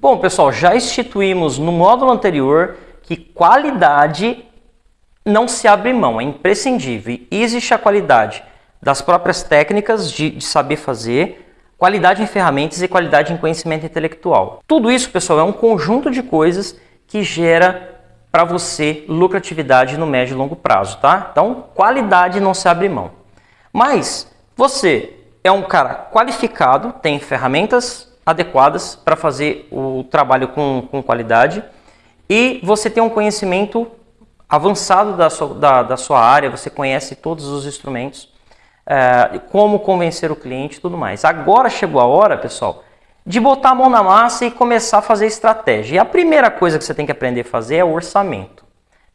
Bom, pessoal, já instituímos no módulo anterior que qualidade não se abre mão, é imprescindível. Existe a qualidade das próprias técnicas de, de saber fazer, qualidade em ferramentas e qualidade em conhecimento intelectual. Tudo isso, pessoal, é um conjunto de coisas que gera para você lucratividade no médio e longo prazo, tá? Então, qualidade não se abre mão. Mas você é um cara qualificado, tem ferramentas adequadas para fazer o trabalho com, com qualidade e você tem um conhecimento avançado da sua, da, da sua área, você conhece todos os instrumentos, é, como convencer o cliente e tudo mais. Agora chegou a hora, pessoal, de botar a mão na massa e começar a fazer estratégia. E a primeira coisa que você tem que aprender a fazer é o orçamento.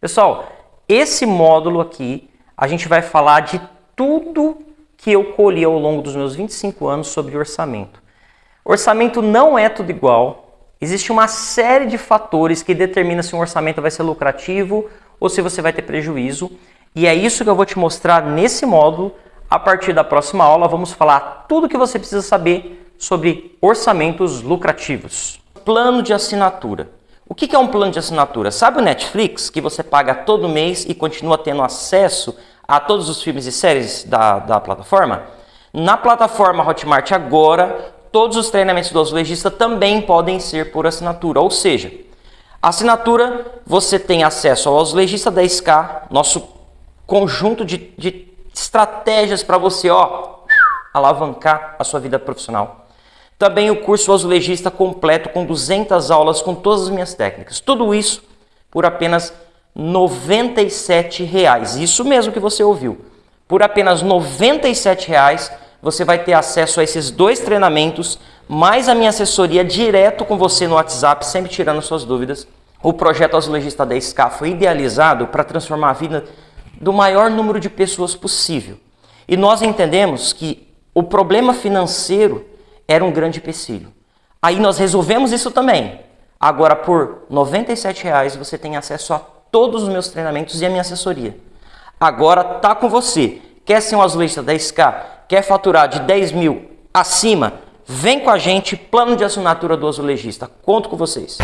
Pessoal, esse módulo aqui, a gente vai falar de tudo que eu colhi ao longo dos meus 25 anos sobre orçamento. Orçamento não é tudo igual. Existe uma série de fatores que determinam se um orçamento vai ser lucrativo ou se você vai ter prejuízo. E é isso que eu vou te mostrar nesse módulo. A partir da próxima aula, vamos falar tudo que você precisa saber sobre orçamentos lucrativos. Plano de assinatura. O que é um plano de assinatura? Sabe o Netflix, que você paga todo mês e continua tendo acesso a todos os filmes e séries da, da plataforma? Na plataforma Hotmart agora, todos os treinamentos do azulejista também podem ser por assinatura, ou seja, assinatura você tem acesso ao azulejista 10K, nosso conjunto de, de estratégias para você ó, alavancar a sua vida profissional. Também o curso azulejista completo com 200 aulas com todas as minhas técnicas. Tudo isso por apenas R$ 97,00. Isso mesmo que você ouviu. Por apenas R$ 97,00 você vai ter acesso a esses dois treinamentos, mais a minha assessoria direto com você no WhatsApp, sempre tirando suas dúvidas. O projeto Azulejista 10K foi idealizado para transformar a vida do maior número de pessoas possível. E nós entendemos que o problema financeiro era um grande empecilho. Aí nós resolvemos isso também. Agora, por R$ 97,00 você tem acesso a todos os meus treinamentos e a minha assessoria. Agora tá com você. Quer ser um azulejista 10K? Quer faturar de 10 mil acima? Vem com a gente, plano de assinatura do azulejista. Conto com vocês.